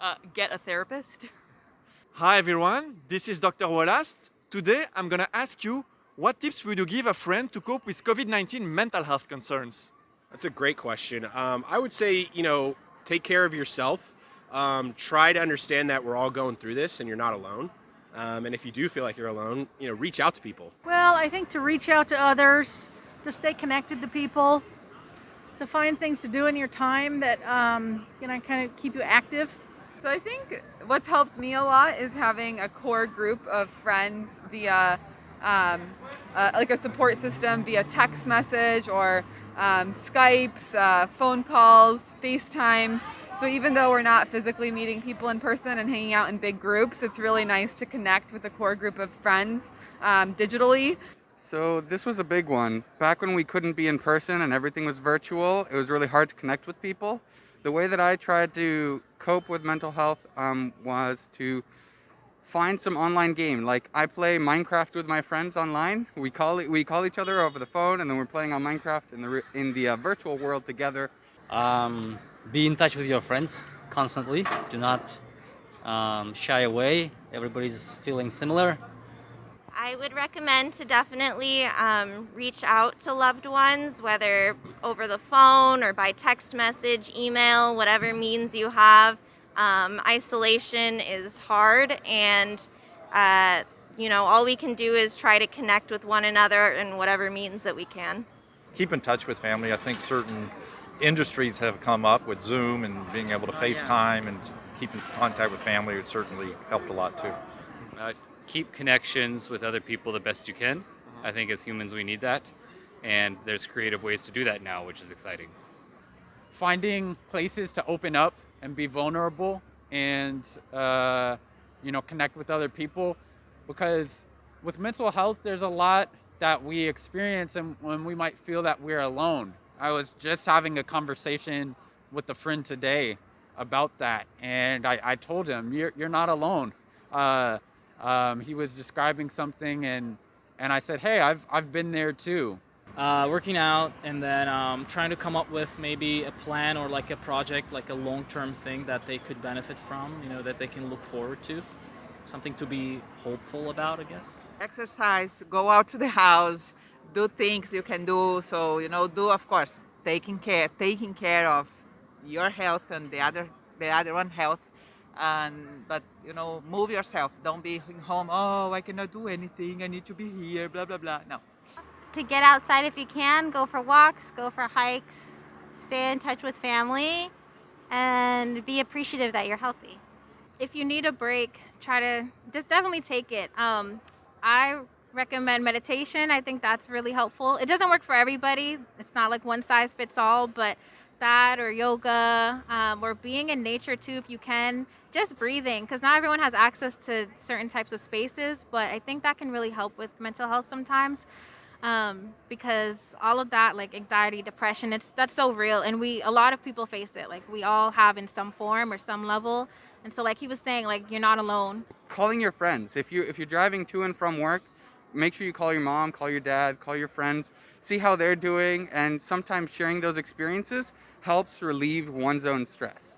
Uh, get a therapist. Hi everyone, this is Dr. Wallace. Today I'm gonna ask you what tips would you give a friend to cope with COVID-19 mental health concerns? That's a great question. Um, I would say, you know, take care of yourself. Um, try to understand that we're all going through this and you're not alone. Um, and if you do feel like you're alone, you know, reach out to people. Well, I think to reach out to others, to stay connected to people, to find things to do in your time that, um, you know, kind of keep you active. So I think what's helped me a lot is having a core group of friends via um, uh, like a support system via text message or um, Skypes, uh, phone calls, FaceTimes. So even though we're not physically meeting people in person and hanging out in big groups, it's really nice to connect with a core group of friends um, digitally. So this was a big one. Back when we couldn't be in person and everything was virtual, it was really hard to connect with people. The way that I tried to cope with mental health um, was to find some online game. Like I play Minecraft with my friends online. We call we call each other over the phone, and then we're playing on Minecraft in the in the uh, virtual world together. Um, be in touch with your friends constantly. Do not um, shy away. Everybody's feeling similar. I would recommend to definitely um, reach out to loved ones, whether over the phone or by text message, email, whatever means you have. Um, isolation is hard and uh, you know, all we can do is try to connect with one another in whatever means that we can. Keep in touch with family. I think certain industries have come up with Zoom and being able to FaceTime and keep in contact with family. It certainly helped a lot too. Uh, keep connections with other people the best you can. I think as humans we need that. And there's creative ways to do that now, which is exciting. Finding places to open up and be vulnerable and uh, you know connect with other people because with mental health there's a lot that we experience and when we might feel that we're alone i was just having a conversation with a friend today about that and i, I told him you're, you're not alone uh, um, he was describing something and and i said hey i've, I've been there too uh, working out and then um, trying to come up with maybe a plan or like a project, like a long-term thing that they could benefit from, you know, that they can look forward to. Something to be hopeful about, I guess. Exercise, go out to the house, do things you can do. So, you know, do, of course, taking care, taking care of your health and the other, the other one health. And, but, you know, move yourself. Don't be home, oh, I cannot do anything. I need to be here, blah, blah, blah. No to get outside if you can, go for walks, go for hikes, stay in touch with family, and be appreciative that you're healthy. If you need a break, try to just definitely take it. Um, I recommend meditation. I think that's really helpful. It doesn't work for everybody. It's not like one size fits all, but that or yoga um, or being in nature too if you can just breathing because not everyone has access to certain types of spaces but i think that can really help with mental health sometimes um, because all of that like anxiety depression it's that's so real and we a lot of people face it like we all have in some form or some level and so like he was saying like you're not alone. Calling your friends if you if you're driving to and from work make sure you call your mom call your dad call your friends see how they're doing and sometimes sharing those experiences helps relieve one's own stress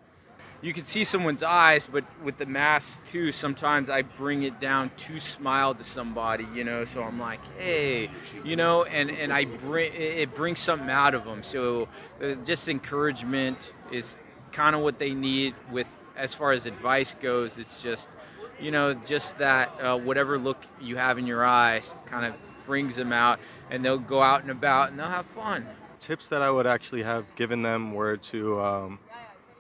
you can see someone's eyes, but with the mask too, sometimes I bring it down to smile to somebody, you know. So I'm like, hey, you know, and and I bring it brings something out of them. So uh, just encouragement is kind of what they need. With as far as advice goes, it's just, you know, just that uh, whatever look you have in your eyes kind of brings them out, and they'll go out and about and they'll have fun. Tips that I would actually have given them were to. Um,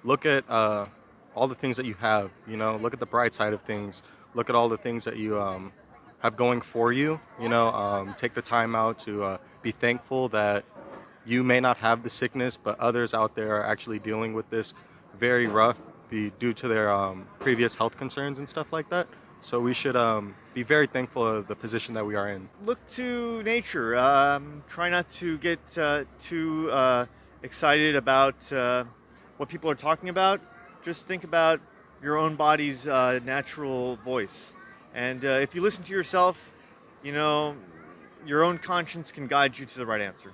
look at uh, all the things that you have, you know, look at the bright side of things, look at all the things that you um, have going for you, you know, um, take the time out to uh, be thankful that you may not have the sickness, but others out there are actually dealing with this very rough be due to their um, previous health concerns and stuff like that. So we should um, be very thankful of the position that we are in. Look to nature. Um, try not to get uh, too uh, excited about uh, what people are talking about, just think about your own body's uh, natural voice. And uh, if you listen to yourself, you know, your own conscience can guide you to the right answer.